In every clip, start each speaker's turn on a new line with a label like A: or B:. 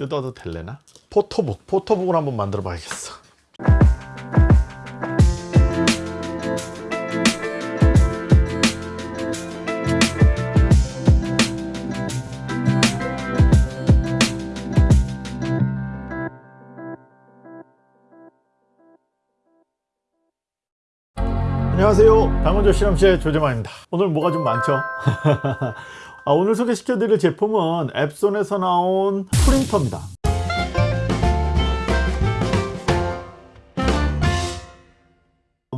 A: 뜯어도 될래나? 포토북 포토북을 한번 만들어 봐야겠어. 안녕하세요. 당원조 실험실의 조재만입니다. 오늘 뭐가 좀 많죠 아, 오늘 소개시켜 드릴 제품은 앱손에서 나온 프린터입니다.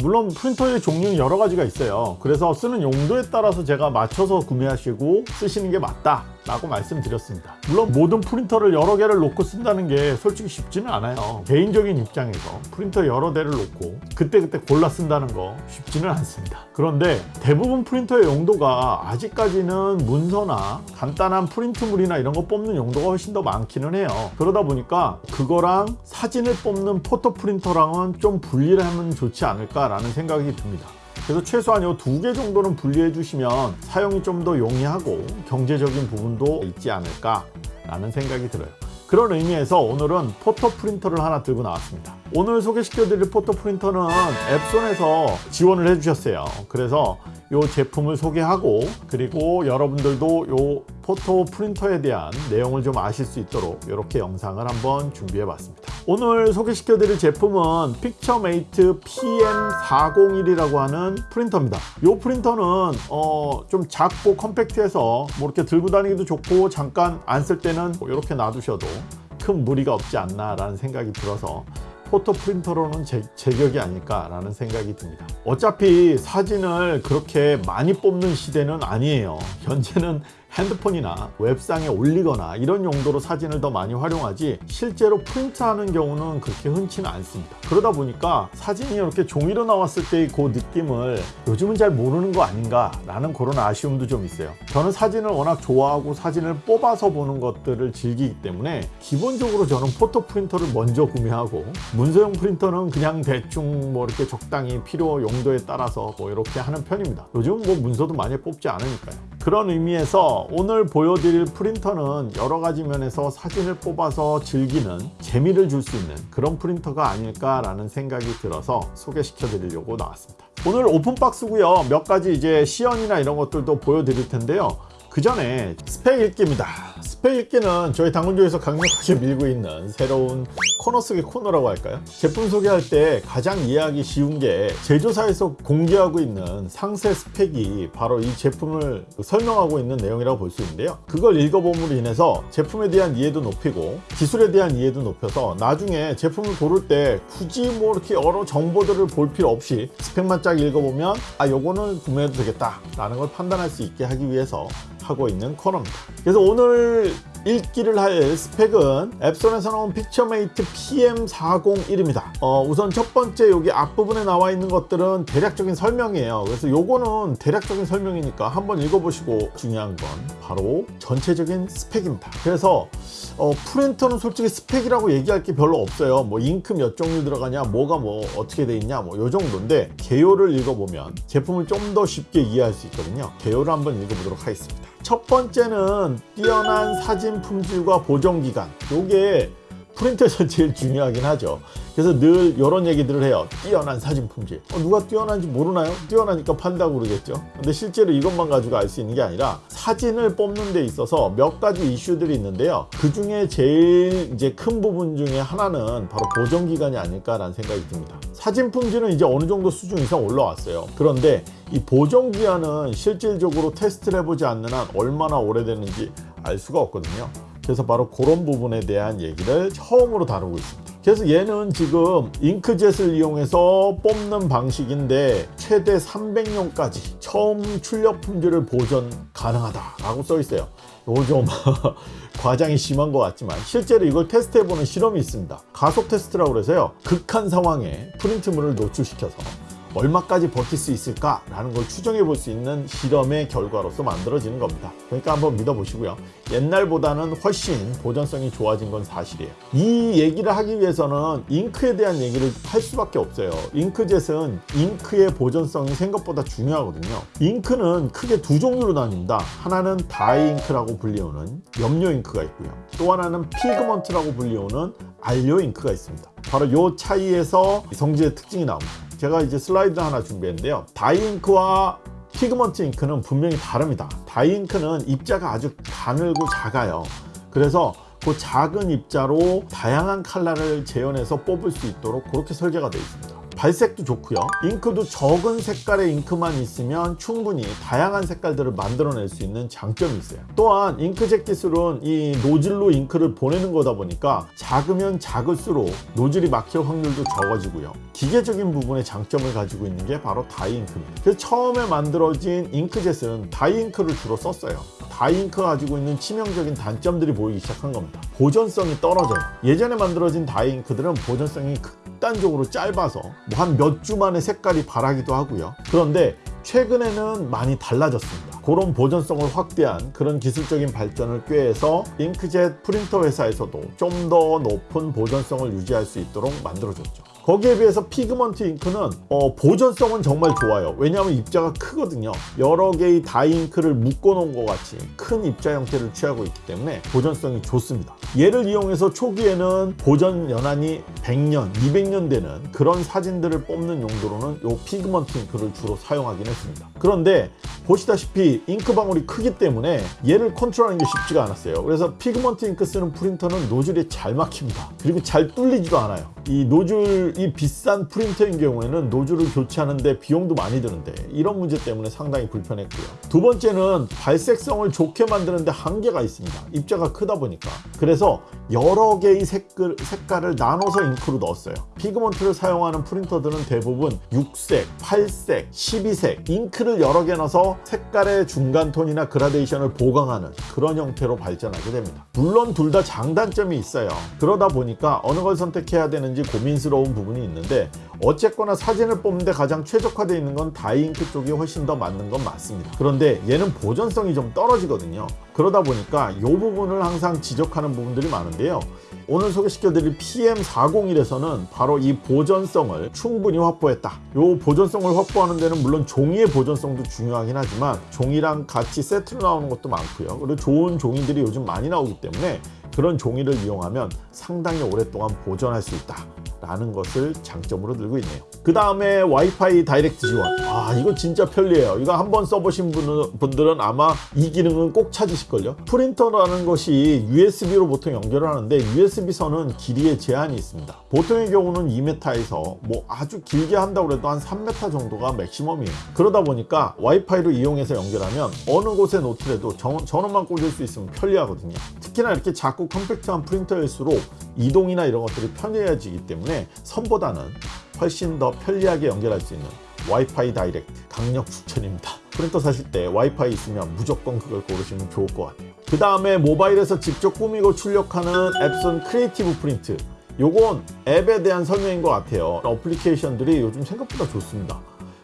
A: 물론 프린터의 종류는 여러 가지가 있어요. 그래서 쓰는 용도에 따라서 제가 맞춰서 구매하시고 쓰시는 게 맞다 라고 말씀드렸습니다. 물론 모든 프린터를 여러 개를 놓고 쓴다는 게 솔직히 쉽지는 않아요. 개인적인 입장에서 프린터 여러 대를 놓고 그때그때 골라 쓴다는 거 쉽지는 않습니다. 그런데 대부분 프린터의 용도가 아직까지는 문서나 간단한 프린트물이나 이런 거 뽑는 용도가 훨씬 더 많기는 해요. 그러다 보니까 그거랑 사진을 뽑는 photo 프린터랑은 좀 분리를 하면 좋지 않을까 라는 생각이 듭니다 그래서 최소한 이 두 개 정도는 분리해 주시면 사용이 좀 더 용이하고 경제적인 부분도 있지 않을까 라는 생각이 들어요. 그런 의미에서 오늘은 photo 프린터를 하나 들고 나왔습니다 오늘 소개시켜 드릴 photo 프린터는 엡손에서 지원을 해 주셨어요. 그래서 이 제품을 소개하고 그리고 여러분들도 이 photo 프린터에 대한 내용을 좀 아실 수 있도록 이렇게 영상을 한번 준비해 봤습니다. 오늘 소개시켜 드릴 제품은 PictureMate PM401이라고 하는 프린터입니다. 이 프린터는 어, 좀 작고 컴팩트해서 뭐 이렇게 들고 다니기도 좋고 잠깐 안 쓸 때는 이렇게 놔두셔도 큰 무리가 없지 않나 라는 생각이 들어서 포토 프린터로는 제, 제격이 아닐까 라는 생각이 듭니다. 어차피 사진을 그렇게 많이 뽑는 시대는 아니에요. 현재는 핸드폰이나 웹상에 올리거나 이런 용도로 사진을 더 많이 활용하지 실제로 프린트하는 경우는 그렇게 흔치는 않습니다. 그러다 보니까 사진이 이렇게 종이로 나왔을 때의 그 느낌을 요즘은 잘 모르는 거 아닌가 라는 그런 아쉬움도 좀 있어요. 저는 사진을 워낙 좋아하고 사진을 뽑아서 보는 것들을 즐기기 때문에 기본적으로 저는 포토 프린터를 먼저 구매하고 문서용 프린터는 그냥 대충 뭐 이렇게 적당히 필요 용도에 따라서 뭐 이렇게 하는 편입니다. 요즘 뭐 문서도 많이 뽑지 않으니까요. 그런 의미에서 오늘 보여드릴 프린터는 여러 가지 면에서 사진을 뽑아서 즐기는 재미를 줄 수 있는 그런 프린터가 아닐까 라는 생각이 들어서 소개시켜 드리려고 나왔습니다. 오늘 오픈박스고요. 몇 가지 이제 시연이나 이런 것들도 보여드릴 텐데요 그 전에 스펙 읽기입니다 스펙 읽기는 저희 당근조에서 강력하게 밀고 있는 새로운 코너 속의 코너라고 할까요? 제품 소개할 때 가장 이해하기 쉬운 게 제조사에서 공개하고 있는 상세 스펙이 바로 이 제품을 설명하고 있는 내용이라고 볼 수 있는데요 그걸 읽어봄으로 인해서 제품에 대한 이해도 높이고 기술에 대한 이해도 높여서 나중에 제품을 고를 때 굳이 뭐 이렇게 여러 정보들을 볼 필요 없이 스펙만 쫙 읽어보면 아 요거는 구매해도 되겠다 라는 걸 판단할 수 있게 하기 위해서 하고 있는 코너입니다. 그래서 오늘 읽기를 할 스펙은 엡손에서 나온 PictureMate PM401입니다. 어, 우선 첫 번째 여기 앞부분에 나와 있는 것들은 대략적인 설명이에요. 그래서 요거는 대략적인 설명이니까 한번 읽어보시고 중요한 건 바로 전체적인 스펙입니다. 그래서 어, 프린터는 솔직히 스펙이라고 얘기할 게 별로 없어요. 뭐 잉크 몇 종류 들어가냐 뭐가 뭐 어떻게 돼 있냐 뭐 요 정도인데 개요를 읽어보면 제품을 좀 더 쉽게 이해할 수 있거든요. 개요를 한번 읽어보도록 하겠습니다 첫 번째는 뛰어난 사진 품질과 보존 기간. 요게 프린터에서 제일 중요하긴 하죠 그래서 늘 이런 얘기들을 해요. 뛰어난 사진 품질. 어, 누가 뛰어난지 모르나요? 뛰어나니까 판다고 그러겠죠? 근데 실제로 이것만 가지고 알 수 있는 게 아니라 사진을 뽑는 데 있어서 몇 가지 이슈들이 있는데요. 그 중에 제일 이제 큰 부분 중에 하나는 바로 보정 기간이 아닐까라는 생각이 듭니다. 사진 품질은 이제 어느 정도 수준 이상 올라왔어요. 그런데 이 보정 기간은 실질적으로 테스트를 해보지 않는 한 얼마나 오래되는지 알 수가 없거든요. 그래서 바로 그런 부분에 대한 얘기를 처음으로 다루고 있습니다 그래서 얘는 지금 잉크젯을 이용해서 뽑는 방식인데 최대 300년까지 처음 출력 품질을 보존 가능하다 라고 써 있어요. 이거 좀 과장이 심한 것 같지만 실제로 이걸 테스트해보는 실험이 있습니다. 가속 테스트라고 그래서요. 극한 상황에 프린트물을 노출시켜서 얼마까지 버틸 수 있을까라는 걸 추정해 볼 수 있는 실험의 결과로서 만들어지는 겁니다. 그러니까 한번 믿어보시고요. 옛날보다는 훨씬 보존성이 좋아진 건 사실이에요. 이 얘기를 하기 위해서는 잉크에 대한 얘기를 할 수밖에 없어요. 잉크젯은 잉크의 보존성이 생각보다 중요하거든요. 잉크는 크게 두 종류로 나뉩니다. 하나는 dye 잉크라고 불리우는 염료 잉크가 있고요. 또 하나는 pigment라고 불리우는 안료 잉크가 있습니다. 바로 이 차이에서 성질의 특징이 나옵니다. 제가 이제 슬라이드 하나 준비했는데요. dye 잉크와 pigment 잉크는 분명히 다릅니다. dye 잉크는 입자가 아주 가늘고 작아요. 그래서 그 작은 입자로 다양한 컬러를 재현해서 뽑을 수 있도록 그렇게 설계가 되어 있습니다. 발색도 좋고요. 잉크도 적은 색깔의 잉크만 있으면 충분히 다양한 색깔들을 만들어낼 수 있는 장점이 있어요. 또한 잉크젯 기술은 이 노즐로 잉크를 보내는 거다 보니까 작으면 작을수록 노즐이 막힐 확률도 적어지고요. 기계적인 부분에 장점을 가지고 있는 게 바로 dye 잉크입니다. 그래서 처음에 만들어진 잉크젯은 dye 잉크를 주로 썼어요. dye 잉크가 가지고 있는 치명적인 단점들이 보이기 시작한 겁니다. 보존성이 떨어져요. 예전에 만들어진 dye 잉크들은 보존성이 극단적으로 짧아서 뭐 한 몇 주 만에 색깔이 바래기도 하고요. 그런데 최근에는 많이 달라졌습니다. 그런 보존성을 확대한 그런 기술적인 발전을 꾀해서 잉크젯 프린터 회사에서도 좀 더 높은 보존성을 유지할 수 있도록 만들어줬죠. 거기에 비해서 pigment 잉크는 어, 보존성은 정말 좋아요. 왜냐하면 입자가 크거든요. 여러 개의 dye 잉크를 묶어 놓은 것 같이 큰 입자 형태를 취하고 있기 때문에 보존성이 좋습니다. 얘를 이용해서 초기에는 보존 연한이 100년, 200년 되는 그런 사진들을 뽑는 용도로는 이 pigment 잉크를 주로 사용하긴 했습니다. 그런데 보시다시피 잉크 방울이 크기 때문에 얘를 컨트롤하는 게 쉽지가 않았어요. 그래서 pigment 잉크 쓰는 프린터는 노즐이 잘 막힙니다. 그리고 잘 뚫리지도 않아요. 이 노즐 이 비싼 프린터인 경우에는 노즐을 교체하는데 비용도 많이 드는데 이런 문제 때문에 상당히 불편했고요. 두 번째는 발색성을 좋게 만드는데 한계가 있습니다. 입자가 크다 보니까. 그래서 여러 개의 색깔, 색깔을 나눠서 잉크로 넣었어요. pigment를 사용하는 프린터들은 대부분 6색, 8색, 12색 잉크를 여러 개 넣어서 색깔의 중간 톤이나 그라데이션을 보강하는 그런 형태로 발전하게 됩니다. 물론 둘 다 장단점이 있어요. 그러다 보니까 어느 걸 선택해야 되는지 고민스러운 부분 이 있는데 어쨌거나 사진을 뽑는데 가장 최적화되어 있는 건 dye 잉크 쪽이 훨씬 더 맞는 건 맞습니다. 그런데 얘는 보존성이 좀 떨어지거든요. 그러다 보니까 이 부분을 항상 지적하는 부분들이 많은데요. 오늘 소개시켜드릴 PM401에서는 바로 이 보존성을 충분히 확보했다. 이 보존성을 확보하는 데는 물론 종이의 보존성도 중요하긴 하지만 종이랑 같이 세트로 나오는 것도 많고요. 그리고 좋은 종이들이 요즘 많이 나오기 때문에 그런 종이를 이용하면 상당히 오랫동안 보존할 수 있다. 라는 것을 장점으로 들고 있네요. 그 다음에 와이파이 다이렉트 지원. 아, 이거 진짜 편리해요. 이거 한번 써보신 분들은 아마 이 기능은 꼭 찾으실걸요. 프린터라는 것이 USB로 보통 연결을 하는데 USB-선은 길이에 제한이 있습니다. 보통의 경우는 2m에서 뭐 아주 길게 한다고 해도 한 3m 정도가 maximum이에요. 그러다 보니까 와이파이로 이용해서 연결하면 어느 곳에 놓더라도 전원만 꽂을 수 있으면 편리하거든요. 특히나 이렇게 작고 컴팩트한 프린터일수록 이동이나 이런 것들이 편리해지기 때문에 선보다는 훨씬 더 편리하게 연결할 수 있는 와이파이 Direct 강력 추천입니다. 프린터 사실 때 와이파이 있으면 무조건 그걸 고르시면 좋을 것 같아요. 그 다음에 모바일에서 직접 꾸미고 출력하는 Epson Creative Print 요건 앱에 대한 설명인 것 같아요. 어플리케이션들이 요즘 생각보다 좋습니다.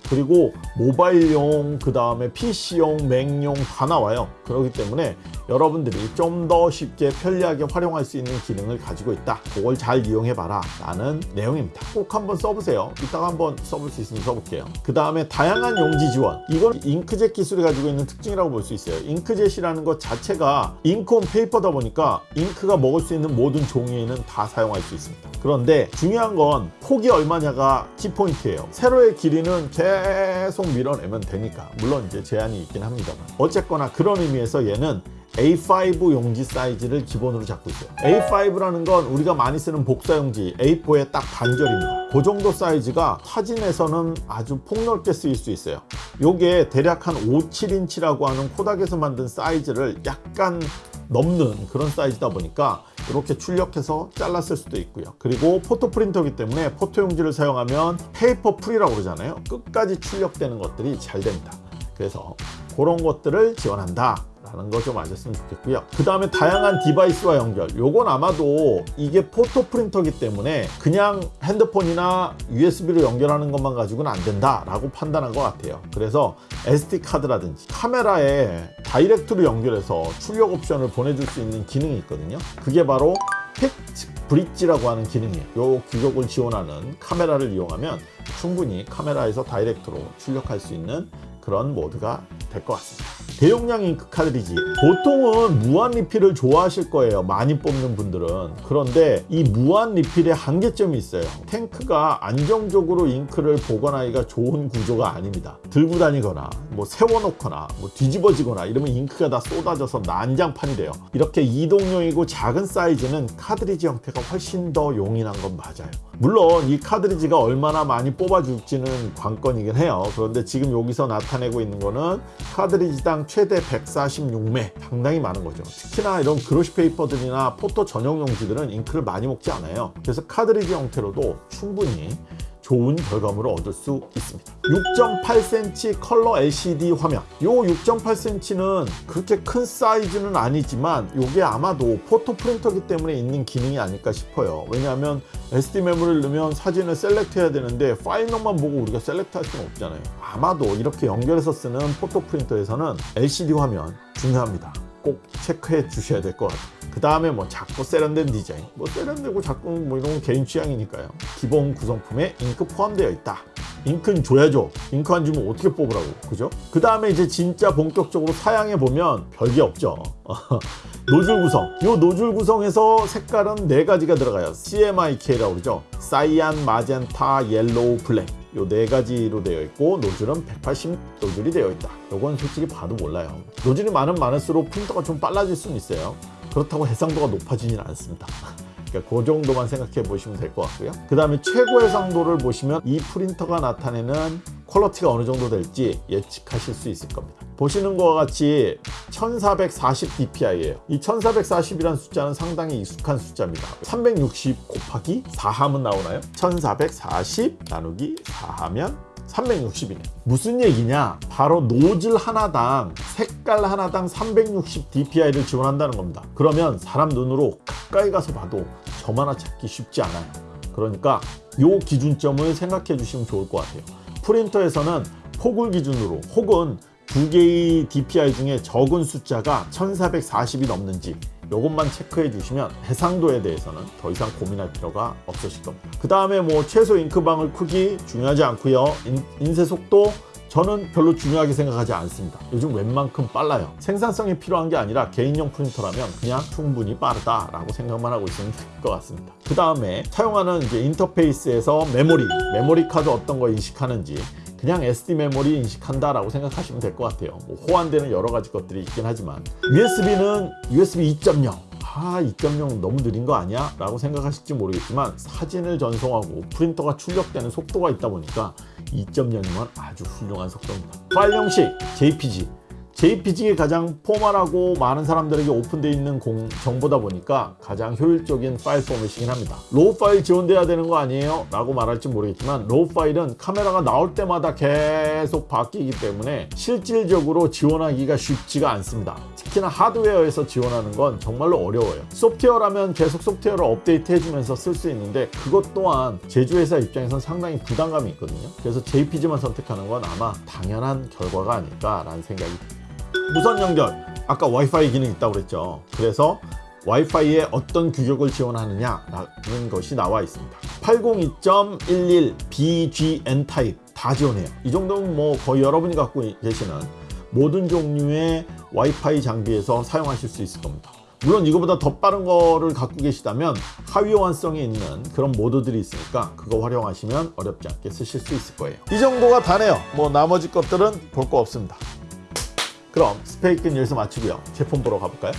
A: 그리고 모바일용 그 다음에 PC용, 맥용 다 나와요 그렇기 때문에 여러분들이 좀 더 쉽게 편리하게 활용할 수 있는 기능을 가지고 있다. 그걸 잘 이용해 봐라. 라는 내용입니다. 꼭 한번 써보세요. 이따가 한번 써볼 수 있으면 써볼게요. 그 다음에 다양한 용지 지원. 이건 잉크젯 기술이 가지고 있는 특징이라고 볼 수 있어요. 잉크젯이라는 것 자체가 ink on paper다 보니까 잉크가 먹을 수 있는 모든 종이에는 다 사용할 수 있습니다. 그런데 중요한 건 폭이 얼마냐가 키포인트예요. 세로의 길이는 계속 밀어내면 되니까. 물론 이제 제한이 있긴 합니다만. 어쨌거나 그런 의미 에서 얘는 A5 용지 사이즈를 기본으로 잡고 있어요. A5라는 건 우리가 많이 쓰는 복사 용지 A4의 딱 반절입니다. 그 정도 사이즈가 사진에서는 아주 폭넓게 쓰일 수 있어요. 요게 대략 한 5, 7인치라고 하는 코닥에서 만든 사이즈를 약간 넘는 그런 사이즈다 보니까 이렇게 출력해서 잘랐을 수도 있고요. 그리고 포토 프린터이기 때문에 포토 용지를 사용하면 paper free라고 그러잖아요. 끝까지 출력되는 것들이 잘 됩니다 그래서 그런 것들을 지원한다 라는 거 좀 아셨으면 좋겠고요. 그 다음에 다양한 device와 연결. 요건 아마도 이게 포토 프린터기 때문에 그냥 핸드폰이나 USB로 연결하는 것만 가지고는 안 된다 라고 판단한 것 같아요. 그래서 SD카드라든지 카메라에 direct로 연결해서 출력 옵션을 보내줄 수 있는 기능이 있거든요. 그게 바로 PictBridge라고 하는 기능이에요. 요 규격을 지원하는 카메라를 이용하면 충분히 카메라에서 direct로 출력할 수 있는 그런 모드가 될 것 같습니다 대용량 잉크 카드리지. 보통은 무한 리필을 좋아하실 거예요 많이 뽑는 분들은. 그런데 이 무한 리필의 한계점이 있어요. 탱크가 안정적으로 잉크를 보관하기가 좋은 구조가 아닙니다. 들고 다니거나 뭐 세워놓거나 뭐 뒤집어지거나 이러면 잉크가 다 쏟아져서 난장판이 돼요. 이렇게 이동용이고 작은 사이즈는 카드리지 형태가 훨씬 더 용이한 건 맞아요. 물론 이 카드리지가 얼마나 많이 뽑아줄지는 관건이긴 해요. 그런데 지금 여기서 나타내고 있는 거는 카드리지당 최대 146매. 상당히 많은 거죠. 특히나 이런 glossy paper들이나 포토 전용 용지들은 잉크를 많이 먹지 않아요. 그래서 카드리지 형태로도 충분히 좋은 결과물을 얻을 수 있습니다. 6.8cm 컬러 LCD 화면. 요 6.8cm는 그렇게 큰 사이즈는 아니지만 이게 아마도 포토 프린터기 때문에 있는 기능이 아닐까 싶어요. 왜냐하면 SD 메모리를 넣으면 사진을 select 해야 되는데 파일명만 보고 우리가 select 할 수는 없잖아요. 아마도 이렇게 연결해서 쓰는 포토 프린터에서는 LCD 화면 중요합니다 꼭 체크해 주셔야 될 것 같아요. 그 다음에 뭐 작고 세련된 디자인. 뭐 세련되고 작고 뭐 이런 건 개인 취향이니까요. 기본 구성품에 잉크 포함되어 있다. 잉크는 줘야죠. 잉크 안 주면 어떻게 뽑으라고. 그죠? 그 다음에 이제 진짜 본격적으로 사양해 보면 별게 없죠. 노즐 구성. 이 노즐 구성에서 색깔은 네 가지가 들어가요. CMYK라고 그러죠. cyan, magenta, yellow, black 요 네 가지로 되어 있고 노즐은 180 노즐이 되어 있다. 요건 솔직히 봐도 몰라요. 노즐이 많으면 많을수록 프린터가 좀 빨라질 수는 있어요. 그렇다고 해상도가 높아지진 않습니다 그러니까 그 정도만 생각해 보시면 될 것 같고요. 그 다음에 최고 해상도를 보시면 이 프린터가 나타내는 퀄러티가 어느 정도 될지 예측하실 수 있을 겁니다. 보시는 것과 같이 1440 dpi예요. 이 1440이라는 숫자는 상당히 익숙한 숫자입니다. 360 곱하기 4하면 나오나요? 1440 나누기 4하면 360이네. 무슨 얘기냐? 바로 노즐 하나당 색깔 하나당 360 dpi를 지원한다는 겁니다. 그러면 사람 눈으로 가까이 가서 봐도 점 하나 찾기 쉽지 않아요. 그러니까 요 기준점을 생각해 주시면 좋을 것 같아요. 프린터에서는 폭을 기준으로 혹은 두 개의 DPI 중에 적은 숫자가 1440이 넘는지 이것만 체크해 주시면 해상도에 대해서는 더 이상 고민할 필요가 없으실 겁니다. 그 다음에 뭐 최소 잉크방울 크기 중요하지 않고요. 인, 인쇄 속도 저는 별로 중요하게 생각하지 않습니다. 요즘 웬만큼 빨라요. 생산성이 필요한 게 아니라 개인용 프린터라면 그냥 충분히 빠르다 라고 생각만 하고 있으면 될 것 같습니다. 그 다음에 사용하는 이제 인터페이스에서 메모리 메모리 카드 어떤 거 인식하는지 그냥 SD 메모리 인식한다 라고 생각하시면 될 것 같아요. 뭐 호환되는 여러 가지 것들이 있긴 하지만. USB는 USB 2.0 아 2.0 너무 느린 거 아니야? 라고 생각하실지 모르겠지만 사진을 전송하고 프린터가 출력되는 속도가 있다 보니까 2.0이면 아주 훌륭한 속도입니다. 파일 형식 JPG JPG가 가장 formal하고 많은 사람들에게 오픈되어 있는 공, 정보다 보니까 가장 효율적인 파일 포맷이긴 합니다. RAW 파일 지원돼야 되는 거 아니에요? 라고 말할지 모르겠지만 RAW 파일은 카메라가 나올 때마다 계속 바뀌기 때문에 실질적으로 지원하기가 쉽지가 않습니다. 특히나 하드웨어에서 지원하는 건 정말로 어려워요. 소프트웨어라면 계속 소프트웨어를 업데이트 해주면서 쓸 수 있는데 그것 또한 제조회사 입장에선 상당히 부담감이 있거든요. 그래서 JPG만 선택하는 건 아마 당연한 결과가 아닐까 라는 생각이 듭니다 무선 연결. 아까 와이파이 기능이 있다고 그랬죠. 그래서 와이파이에 어떤 규격을 지원하느냐라는 것이 나와 있습니다. 802.11 BGN 타입 다 지원해요. 이 정도면 뭐 거의 여러분이 갖고 계시는 모든 종류의 와이파이 장비에서 사용하실 수 있을 겁니다. 물론 이거보다 더 빠른 거를 갖고 계시다면 하위 호환성이 있는 그런 모드들이 있으니까 그거 활용하시면 어렵지 않게 쓰실 수 있을 거예요. 이 정도가 다네요. 뭐 나머지 것들은 볼 거 없습니다 그럼 스페이크는 여기서 마치고요 제품 보러 가볼까요?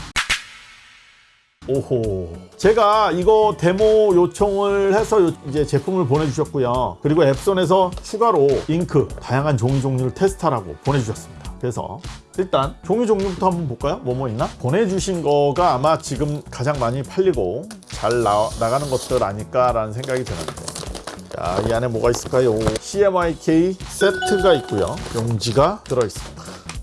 A: 오호 제가 이거 데모 요청을 해서 요- 이제 제품을 보내주셨고요 그리고 앱손에서 추가로 잉크 다양한 종이 종류를 테스트하라고 보내주셨습니다 그래서 일단 종이 종류부터 한번 볼까요? 뭐뭐 있나? 보내주신 거가 아마 지금 가장 많이 팔리고 잘 나, 나가는 것들 아닐까 라는 생각이 드는데 자, 이 안에 뭐가 있을까요? CMYK 세트가 있고요 용지가 들어있습니다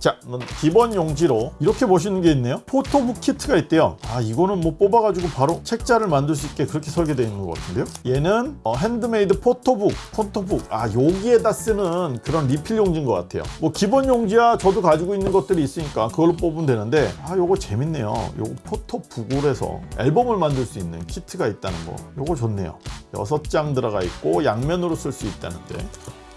A: 자, 넌 기본 용지로 이렇게 보시는 게 있네요. 포토북 키트가 있대요. 아, 이거는 뭐 뽑아가지고 바로 책자를 만들 수 있게 그렇게 설계되어 있는 것 같은데요. 얘는 어, 핸드메이드 포토북, 포토북. 아, 여기에다 쓰는 그런 리필 용지인 것 같아요. 뭐 기본 용지야 저도 가지고 있는 것들이 있으니까 그걸로 뽑으면 되는데 아, 요거 재밌네요. 요거 포토북으로 해서 앨범을 만들 수 있는 키트가 있다는 거. 요거 좋네요. 여섯 장 들어가 있고 양면으로 쓸 수 있다는데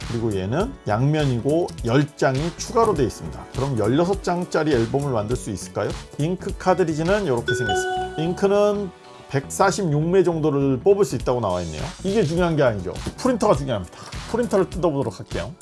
A: 그리고 얘는 양면이고 10장이 추가로 되어 있습니다. 그럼 16장짜리 앨범을 만들 수 있을까요? 잉크 카드리지는 이렇게 생겼습니다. 잉크는 146매 정도를 뽑을 수 있다고 나와 있네요. 이게 중요한 게 아니죠. 프린터가 중요합니다. 프린터를 뜯어보도록 할게요.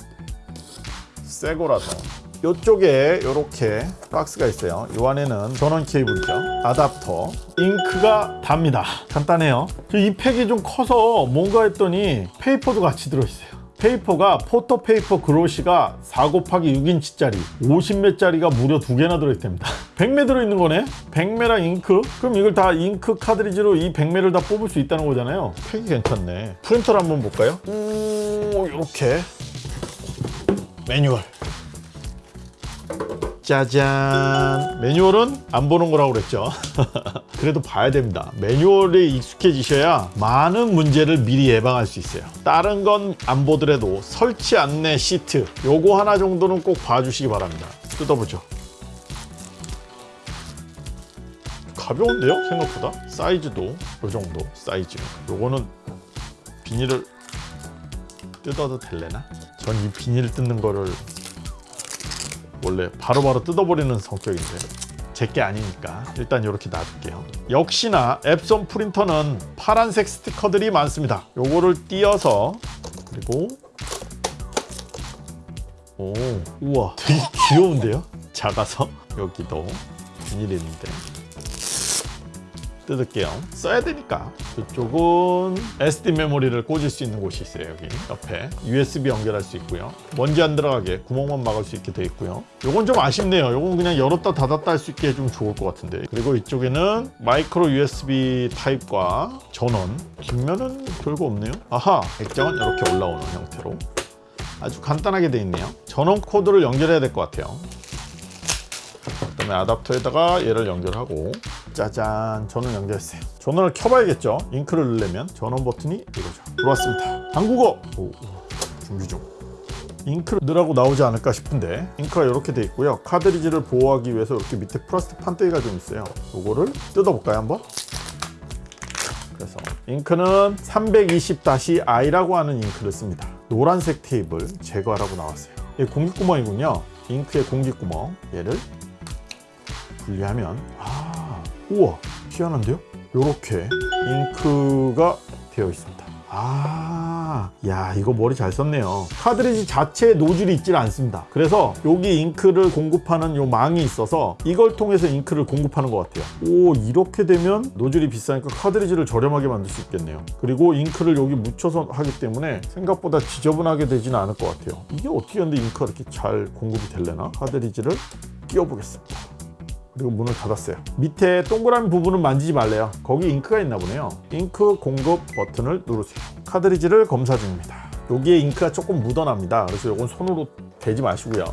A: 새 거라서. 이쪽에 이렇게 박스가 있어요. 이 안에는 전원 케이블이죠. 아답터. 잉크가 답니다. 간단해요. 이 팩이 좀 커서 뭔가 했더니 paper도 같이 들어있어요. paper가 photo paper glossy가 4 곱하기 6인치짜리 50매짜리가 무려 두 개나 들어있답니다. 100매 들어있는 거네? 100매랑 잉크? 그럼 이걸 다 잉크 카드리지로 이 100매를 다 뽑을 수 있다는 거잖아요. 팩이 괜찮네. 프린터를 한번 볼까요? 오 이렇게. 매뉴얼 짜잔. 매뉴얼은 안 보는 거라고 그랬죠. 그래도 봐야 됩니다. 매뉴얼에 익숙해지셔야 많은 문제를 미리 예방할 수 있어요. 다른 건 안 보더라도 설치 안내 시트 요거 하나 정도는 꼭 봐주시기 바랍니다. 뜯어보죠. 가벼운데요? 생각보다? 사이즈도 요 정도 사이즈. 요거는 비닐을 뜯어도 될래나? 전 이 비닐 뜯는 거를 원래 바로 바로 뜯어버리는 성격인데 제게 아니니까 일단 이렇게 놔둘게요. 역시나 앱손 프린터는 파란색 스티커들이 많습니다. 요거를 띄어서 그리고 오 우와 되게 귀여운데요? 작아서? 여기도 비닐이 있는데 뜯을게요. 써야 되니까. 이쪽은 SD 메모리를 꽂을 수 있는 곳이 있어요 여기. 옆에. USB 연결할 수 있고요. 먼지 안 들어가게 구멍만 막을 수 있게 돼 있고요. 요건 좀 아쉽네요. 요건 그냥 열었다 닫았다 할 수 있게 해주면 좋을 것 같은데. 그리고 이쪽에는 마이크로 USB 타입과 전원. 뒷면은 별거 없네요. 아하! 액정은 이렇게 올라오는 형태로. 아주 간단하게 돼 있네요. 전원 코드를 연결해야 될 것 같아요 그 다음에 아답터에다가 얘를 연결하고. 짜잔. 전원 연결했어요. 전원을 켜봐야겠죠? 잉크를 넣으려면 전원 버튼이 이거죠. 들어왔습니다. 한국어 오, 오, 준비 중. 잉크를 넣으라고 나오지 않을까 싶은데 잉크가 이렇게 돼 있고요. 카드리지를 보호하기 위해서 이렇게 밑에 플라스틱 판때기가 좀 있어요. 요거를 뜯어볼까요 한번? 그래서 잉크는 320-i라고 하는 잉크를 씁니다. 노란색 테이블 제거하라고 나왔어요. 이게 공기구멍이군요. 잉크의 공기구멍. 얘를 분리하면 아 우와 희한한데요? 이렇게 잉크가 되어 있습니다. 아, 야 이거 머리 잘 썼네요. 카드리지 자체에 노즐이 있질 않습니다. 그래서 여기 잉크를 공급하는 요 망이 있어서 이걸 통해서 잉크를 공급하는 것 같아요. 오 이렇게 되면 노즐이 비싸니까 카드리지를 저렴하게 만들 수 있겠네요. 그리고 잉크를 여기 묻혀서 하기 때문에 생각보다 지저분하게 되지는 않을 것 같아요. 이게 어떻게 하는데 잉크가 이렇게 잘 공급이 될려나? 카드리지를 끼워 보겠습니다 그리고 문을 닫았어요. 밑에 동그라미 부분은 만지지 말래요. 거기 잉크가 있나 보네요. 잉크 공급 버튼을 누르세요. 카드리지를 검사 중입니다. 여기에 잉크가 조금 묻어납니다. 그래서 이건 손으로 대지 마시고요.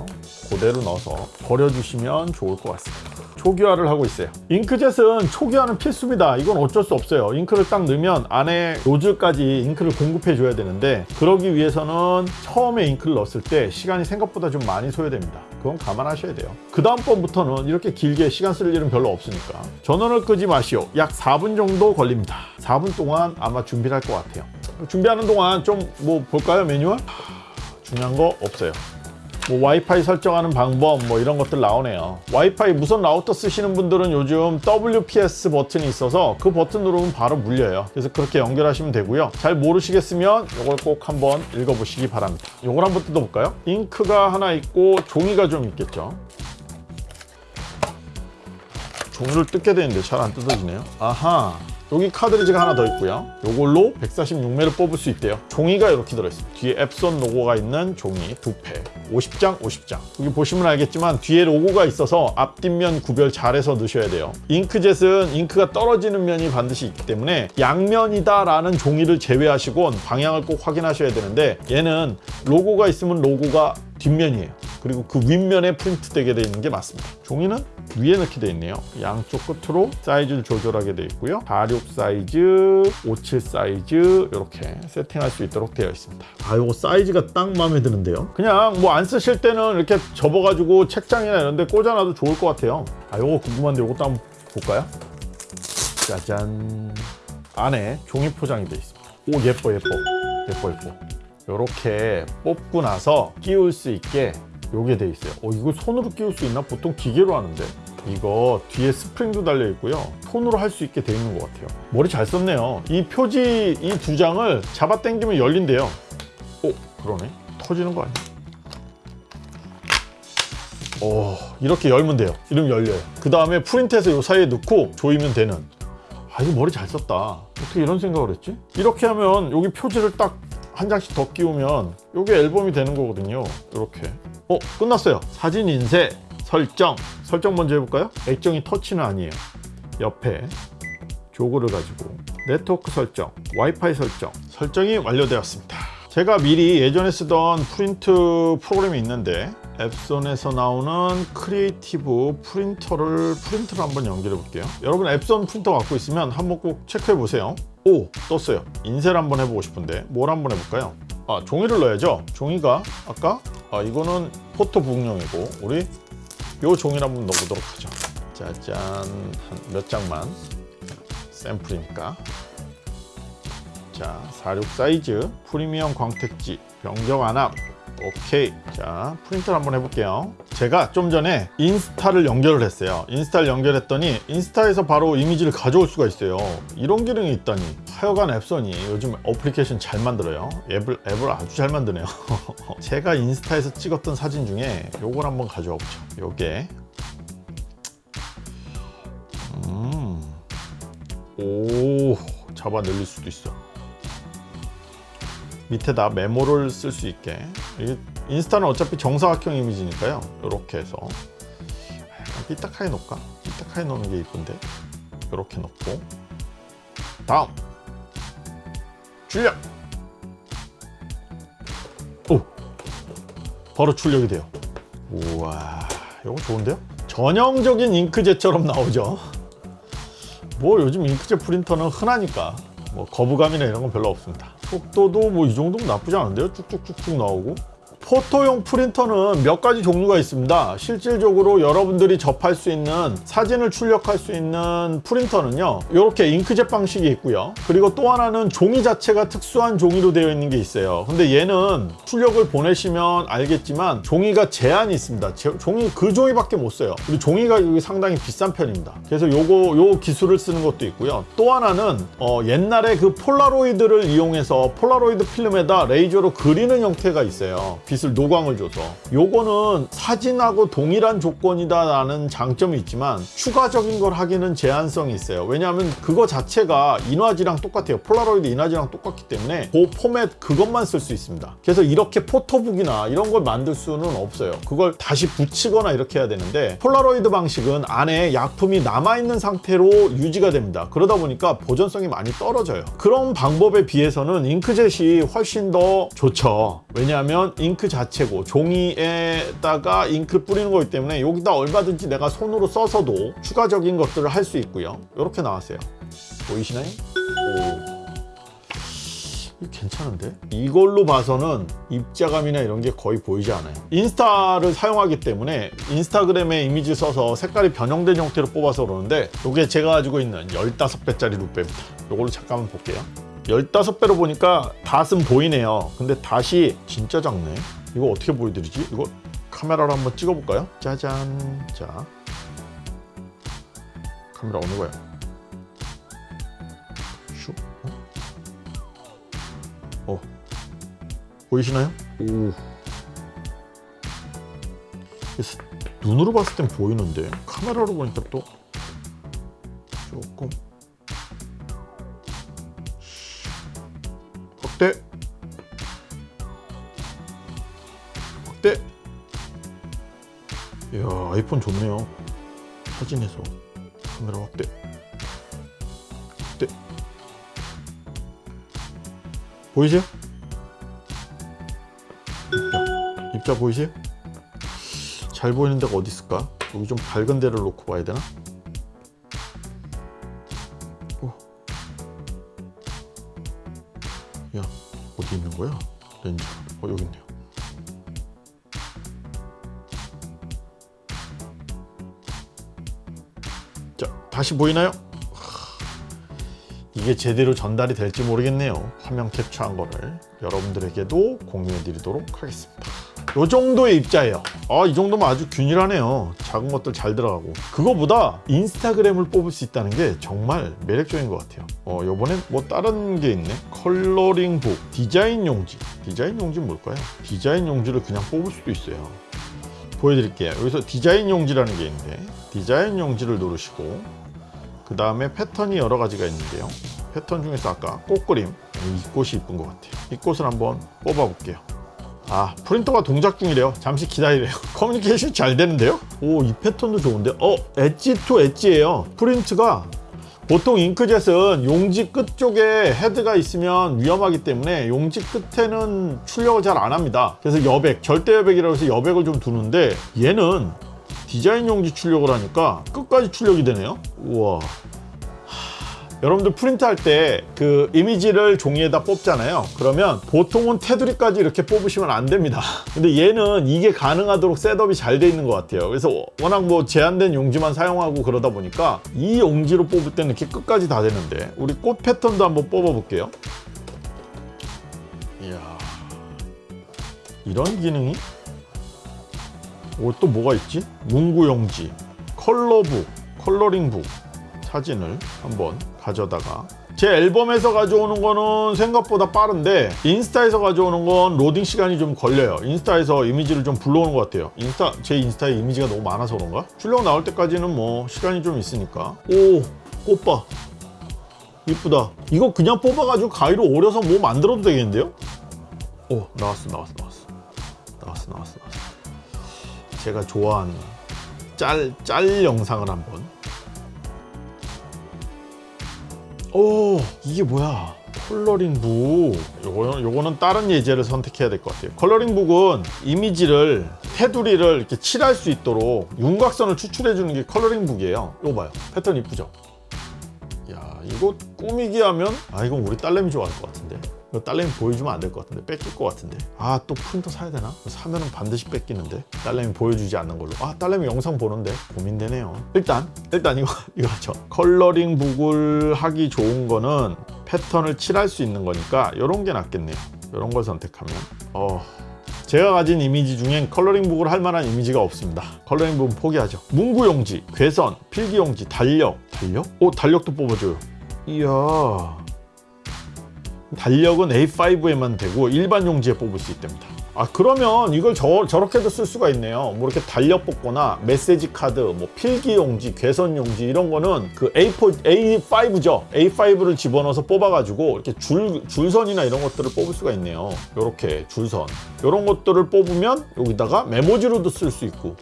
A: 그대로 넣어서 버려주시면 좋을 것 같습니다 초기화를 하고 있어요. 잉크젯은 초기화는 필수입니다. 이건 어쩔 수 없어요. 잉크를 딱 넣으면 안에 노즐까지 잉크를 공급해 줘야 되는데 그러기 위해서는 처음에 잉크를 넣었을 때 시간이 생각보다 좀 많이 소요됩니다. 그건 감안하셔야 돼요. 그 다음 번부터는 이렇게 길게 시간 쓸 일은 별로 없으니까 전원을 끄지 마시오. 약 4분 정도 걸립니다. 4분 동안 아마 준비를 할 것 같아요. 준비하는 동안 좀 뭐 볼까요? 매뉴얼? 중요한 거 없어요 뭐 와이파이 설정하는 방법 뭐 이런 것들 나오네요. 와이파이 무선 라우터 쓰시는 분들은 요즘 WPS 버튼이 있어서 그 버튼 누르면 바로 물려요. 그래서 그렇게 연결하시면 되고요. 잘 모르시겠으면 이걸 꼭 한번 읽어보시기 바랍니다. 이걸 한번 뜯어볼까요? 잉크가 하나 있고 종이가 좀 있겠죠? 종이를 뜯게 되는데 잘 안 뜯어지네요. 아하 여기 카드리지가 하나 더 있고요. 이걸로 146매를 뽑을 수 있대요. 종이가 이렇게 들어있습니다 뒤에 앱손 로고가 있는 종이 두팩. 50장 50장. 여기 보시면 알겠지만 뒤에 로고가 있어서 앞뒷면 구별 잘해서 넣으셔야 돼요. 잉크젯은 잉크가 떨어지는 면이 반드시 있기 때문에 양면이다 라는 종이를 제외하시곤 방향을 꼭 확인하셔야 되는데 얘는 로고가 있으면 로고가 뒷면이에요. 그리고 그 윗면에 프린트 되게 되어 있는 게 맞습니다. 종이는 위에 넣게 되어 있네요. 양쪽 끝으로 사이즈를 조절하게 되어 있고요. 46 사이즈, 57 사이즈 이렇게 세팅할 수 있도록 되어 있습니다. 아, 이거 사이즈가 딱 마음에 드는데요. 그냥 뭐 안 쓰실 때는 이렇게 접어가지고 책장이나 이런 데 꽂아놔도 좋을 것 같아요. 아, 이거 궁금한데 이것도 한번 볼까요? 짜잔. 안에 종이 포장이 되어 있습니다. 오, 예뻐, 예뻐. 예뻐, 예뻐. 이렇게 뽑고 나서 끼울 수 있게 요게 돼 있어요. 어 이거 손으로 끼울 수 있나? 보통 기계로 하는데. 이거 뒤에 스프링도 달려 있고요. 손으로 할 수 있게 돼 있는 것 같아요. 머리 잘 썼네요. 이 표지 이 두 장을 잡아 당기면 열린대요. 오 그러네. 터지는 거 아니야? 오 이렇게 열면 돼요. 이러면 열려요. 그 다음에 프린트해서 요 사이에 넣고 조이면 되는. 아 이거 머리 잘 썼다. 어떻게 이런 생각을 했지? 이렇게 하면 여기 표지를 딱 한 장씩 더 끼우면 이게 앨범이 되는 거거든요. 이렇게. 어 끝났어요. 사진 인쇄 설정. 설정 먼저 해볼까요? 액정이 터치는 아니에요. 옆에 jog를 가지고 네트워크 설정 와이파이 설정 설정이 완료되었습니다. 제가 미리 예전에 쓰던 프린트 프로그램이 있는데 엡손에서 나오는 Creative Print를 프린터를 한번 연결해 볼게요. 여러분 엡손 프린터 갖고 있으면 한번 꼭 체크해 보세요 오 떴어요. 인쇄를 한번 해보고 싶은데 뭘 한번 해볼까요? 아 종이를 넣어야죠. 종이가 아까? 아 이거는 photo book용이고 우리 요 종이를 한번 넣어보도록 하죠. 짜잔. 한 몇 장만 샘플이니까. 자46 사이즈 프리미엄 광택지 변경 안 함 오케이. 자 프린트를 한번 해볼게요. 제가 좀 전에 인스타를 연결을 했어요. 인스타를 연결했더니 인스타에서 바로 이미지를 가져올 수가 있어요. 이런 기능이 있다니. 하여간 앱선이 요즘 어플리케이션 잘 만들어요. 앱을, 앱을 아주 잘 만드네요. 제가 인스타에서 찍었던 사진 중에 요걸 한번 가져와 보죠. 요게. 음. 오 잡아 늘릴 수도 있어 밑에다 메모를 쓸 수 있게. 인스타는 어차피 정사각형 이미지니까요. 이렇게 해서. 약간 삐딱하게 놓을까? 삐딱하게 놓는 게 이쁜데? 이렇게 놓고. 다음. 출력. 오! 바로 출력이 돼요. 우와 이거 좋은데요? 전형적인 잉크젯처럼 나오죠? 뭐 요즘 잉크젯 프린터는 흔하니까 뭐 거부감이나 이런 건 별로 없습니다 속도도 뭐 이 정도면 나쁘지 않은데요? 쭉쭉쭉쭉 나오고 photo용 프린터는 몇 가지 종류가 있습니다. 실질적으로 여러분들이 접할 수 있는 사진을 출력할 수 있는 프린터는요 이렇게 잉크젯 방식이 있고요. 그리고 또 하나는 종이 자체가 특수한 종이로 되어 있는 게 있어요. 근데 얘는 출력을 보내시면 알겠지만 종이가 제한이 있습니다. 제, 종이 그 종이밖에 못 써요. 그리고 종이 가격이 상당히 비싼 편입니다. 그래서 요거 요 기술을 쓰는 것도 있고요. 또 하나는 어, 옛날에 그 폴라로이드를 이용해서 폴라로이드 필름에다 레이저로 그리는 형태가 있어요 빛을 노광을 줘서. 요거는 사진하고 동일한 조건이다 라는 장점이 있지만 추가적인 걸 하기는 제한성이 있어요. 왜냐하면 그거 자체가 인화지랑 똑같아요. 폴라로이드 인화지랑 똑같기 때문에 그 포맷 그것만 쓸 수 있습니다. 그래서 이렇게 photo book이나 이런 걸 만들 수는 없어요. 그걸 다시 붙이거나 이렇게 해야 되는데 폴라로이드 방식은 안에 약품이 남아있는 상태로 유지가 됩니다. 그러다 보니까 보존성이 많이 떨어져요. 그런 방법에 비해서는 잉크젯이 훨씬 더 좋죠. 왜냐하면 잉크 자체고 종이에다가 잉크 뿌리는 거기 때문에 여기다 얼마든지 내가 손으로 써서도 추가적인 것들을 할 수 있고요 이렇게 나왔어요 보이시나요? 오. 괜찮은데? 이걸로 봐서는 입자감이나 이런 게 거의 보이지 않아요 인스타를 사용하기 때문에 인스타그램에 이미지 써서 색깔이 변형된 형태로 뽑아서 그러는데 이게 제가 가지고 있는 15배짜리 루페입니다 이걸로 잠깐만 볼게요 15배로 보니까 닷은 보이네요 근데 닷이 진짜 작네 이거 어떻게 보여드리지? 이거 카메라로 한번 찍어볼까요? 짜잔 자 카메라 어느 거야? 슉 어? 어. 보이시나요? 오 눈으로 봤을 땐 보이는데 카메라로 보니까 또 조금 확대 확대 이야 아이폰 좋네요 사진에서 카메라 확대 확대 보이세요? 입자 입자 보이세요? 잘 보이는 데가 어디 있을까? 여기 좀 밝은 데를 놓고 봐야 되나? 야 어디 있는 거야? 렌즈 어 여기 있네요 자 다시 보이나요? 이게 제대로 전달이 될지 모르겠네요 화면 캡처한 거를 여러분들에게도 공유해 드리도록 하겠습니다 요 정도의 입자예요. 아 이 정도면 아주 균일하네요. 작은 것들 잘 들어가고. 그거보다 인스타그램을 뽑을 수 있다는 게 정말 매력적인 것 같아요. 어 요번엔 뭐 다른 게 있네. 컬러링북 디자인 용지. 디자인 용지 뭘까요? 디자인 용지를 그냥 뽑을 수도 있어요. 보여드릴게요. 여기서 디자인 용지라는 게 있는데 디자인 용지를 누르시고 그 다음에 패턴이 여러 가지가 있는데요. 패턴 중에서 아까 꽃그림. 이 꽃이 이쁜 것 같아요. 이 꽃을 한번 뽑아 볼게요 아 프린터가 동작 중이래요. 잠시 기다리래요. 커뮤니케이션 잘 되는데요? 오 이 패턴도 좋은데? 어 엣지 투 엣지예요. 프린트가 보통 잉크젯은 용지 끝 쪽에 헤드가 있으면 위험하기 때문에 용지 끝에는 출력을 잘 안 합니다. 그래서 여백 절대 여백이라고 해서 여백을 좀 두는데 얘는 디자인 용지 출력을 하니까 끝까지 출력이 되네요. 우와 여러분들 프린트 할 때 그 이미지를 종이에다 뽑잖아요. 그러면 보통은 테두리까지 이렇게 뽑으시면 안 됩니다. 근데 얘는 이게 가능하도록 setup이 잘 돼 있는 것 같아요. 그래서 워낙 뭐 제한된 용지만 사용하고 그러다 보니까 이 용지로 뽑을 때는 이렇게 끝까지 다 되는데 우리 꽃 패턴도 한번 뽑아 볼게요. 이야. 이런 기능이? 오, 또 뭐가 있지? 문구용지, 컬러북, 컬러링북 사진을 한번 가져다가. 제 앨범에서 가져오는 거는 생각보다 빠른데 인스타에서 가져오는 건 로딩 시간이 좀 걸려요. 인스타에서 이미지를 좀 불러오는 것 같아요. 인스타 제 인스타에 이미지가 너무 많아서 그런가? 출력 나올 때까지는 뭐 시간이 좀 있으니까. 오 꽃봐. 이쁘다. 이거 그냥 뽑아가지고 가위로 오려서 뭐 만들어도 되겠는데요? 오 나왔어 나왔어 나왔어. 나왔어 나왔어 나왔어. 제가 좋아하는 짤, 짤 영상을 한번 오 이게 뭐야? coloring book. 요거, 요거는 다른 예제를 선택해야 될 것 같아요. coloring book은 이미지를 테두리를 이렇게 칠할 수 있도록 윤곽선을 추출해 주는 게 coloring book이에요. 이거 봐요. 패턴 이쁘죠? 야 이거 꾸미기 하면 아 이건 우리 딸내미 좋아할 것 같은데 이거 딸내미 보여주면 안 될 것 같은데 뺏길 것 같은데. 아 또 프린터 사야 되나? 사면은 반드시 뺏기는데. 딸내미 보여주지 않는 걸로. 아 딸내미 영상 보는데? 고민되네요. 일단 일단 이거 이거 하죠. coloring book을 하기 좋은 거는 패턴을 칠할 수 있는 거니까 이런 게 낫겠네요. 이런 걸 선택하면. 어 제가 가진 이미지 중엔 coloring book을 할 만한 이미지가 없습니다. coloring book은 포기하죠. 문구용지, 괘선, 필기용지, 달력. 달력? 오 달력도 뽑아줘요. 이야 달력은 A5에만 되고 일반 용지에 뽑을 수 있답니다. 아 그러면 이걸 저, 저렇게도 쓸 수가 있네요. 뭐 이렇게 달력 뽑거나 메시지 카드 뭐 필기 용지 괴선 용지 이런 거는 그 A4 A5죠. A5를 집어넣어서 뽑아 가지고 이렇게 줄 줄선이나 이런 것들을 뽑을 수가 있네요. 이렇게 줄선. 이런 것들을 뽑으면 여기다가 메모지로도 쓸 수 있고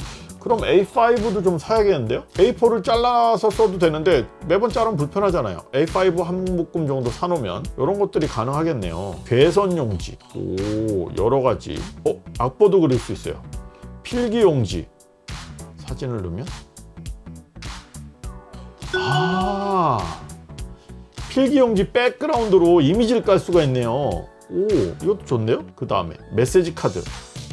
A: 그럼 A5도 좀 사야겠는데요? A4를 잘라서 써도 되는데 매번 자르면 불편하잖아요. A5 한 묶음 정도 사놓으면 이런 것들이 가능하겠네요. 괴선 용지, 오 여러 가지. 어 악보도 그릴 수 있어요. 필기 용지, 사진을 넣으면 아 필기 용지 백그라운드로 이미지를 깔 수가 있네요. 오 이것도 좋네요. 그 다음에 메시지 카드,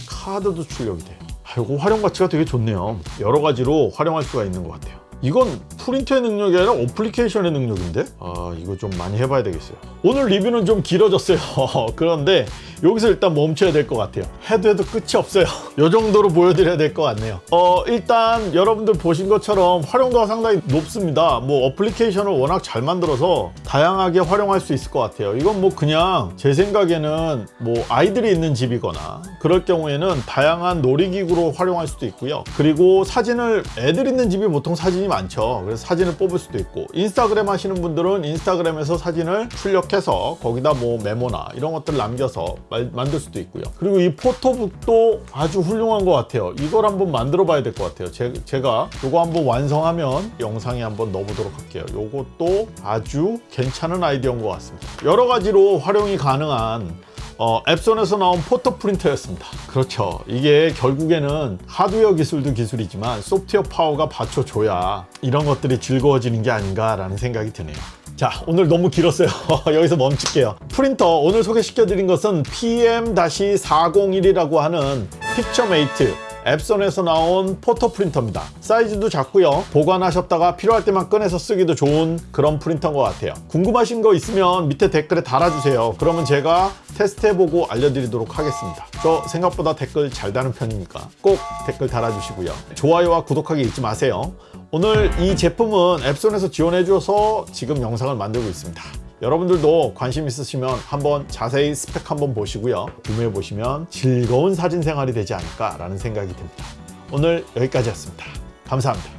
A: 카드도 출력이 돼. 아, 이거 활용 가치가 되게 좋네요. 여러 가지로 활용할 수가 있는 것 같아요. 이건 프린터의 능력이 아니라 어플리케이션의 능력인데? 아 이거 좀 많이 해봐야 되겠어요. 오늘 리뷰는 좀 길어졌어요. 그런데 여기서 일단 멈춰야 될 것 같아요. 해도 해도 끝이 없어요. 이 정도로 보여드려야 될 것 같네요. 어 일단 여러분들 보신 것처럼 활용도가 상당히 높습니다. 뭐 어플리케이션을 워낙 잘 만들어서 다양하게 활용할 수 있을 것 같아요. 이건 뭐 그냥 제 생각에는 뭐 아이들이 있는 집이거나 그럴 경우에는 다양한 놀이기구로 활용할 수도 있고요. 그리고 사진을 애들 있는 집이 보통 사진이 많죠. 그래서 사진을 뽑을 수도 있고. 인스타그램 하시는 분들은 인스타그램에서 사진을 출력해서 거기다 뭐 메모나 이런 것들 남겨서 말, 만들 수도 있고요 그리고 이 포토북도 아주 훌륭한 것 같아요 이걸 한번 만들어 봐야 될 것 같아요 제, 제가 이거 한번 완성하면 영상에 한번 넣어보도록 할게요 이것도 아주 괜찮은 아이디어인 것 같습니다 여러 가지로 활용이 가능한 어, 엡손에서 나온 photo 프린터였습니다. 그렇죠. 이게 결국에는 하드웨어 기술도 기술이지만 소프트웨어 파워가 받쳐줘야 이런 것들이 즐거워지는 게 아닌가 라는 생각이 드네요. 자 오늘 너무 길었어요. 여기서 멈출게요. 프린터 오늘 소개시켜 드린 것은 PM-401이라고 하는 PictureMate 앱손에서 나온 포토 프린터입니다. 사이즈도 작고요. 보관하셨다가 필요할 때만 꺼내서 쓰기도 좋은 그런 프린터인 것 같아요. 궁금하신 거 있으면 밑에 댓글에 달아주세요. 그러면 제가 테스트해보고 알려드리도록 하겠습니다. 저 생각보다 댓글 잘 다는 편이니까 꼭 댓글 달아주시고요. 좋아요와 구독하기 잊지 마세요 오늘 이 제품은 앱손에서 지원해줘서 지금 영상을 만들고 있습니다. 여러분들도 관심 있으시면 한번 자세히 스펙 한번 보시고요. 구매해 보시면 즐거운 사진 생활이 되지 않을까 라는 생각이 듭니다. 오늘 여기까지였습니다. 감사합니다.